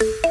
you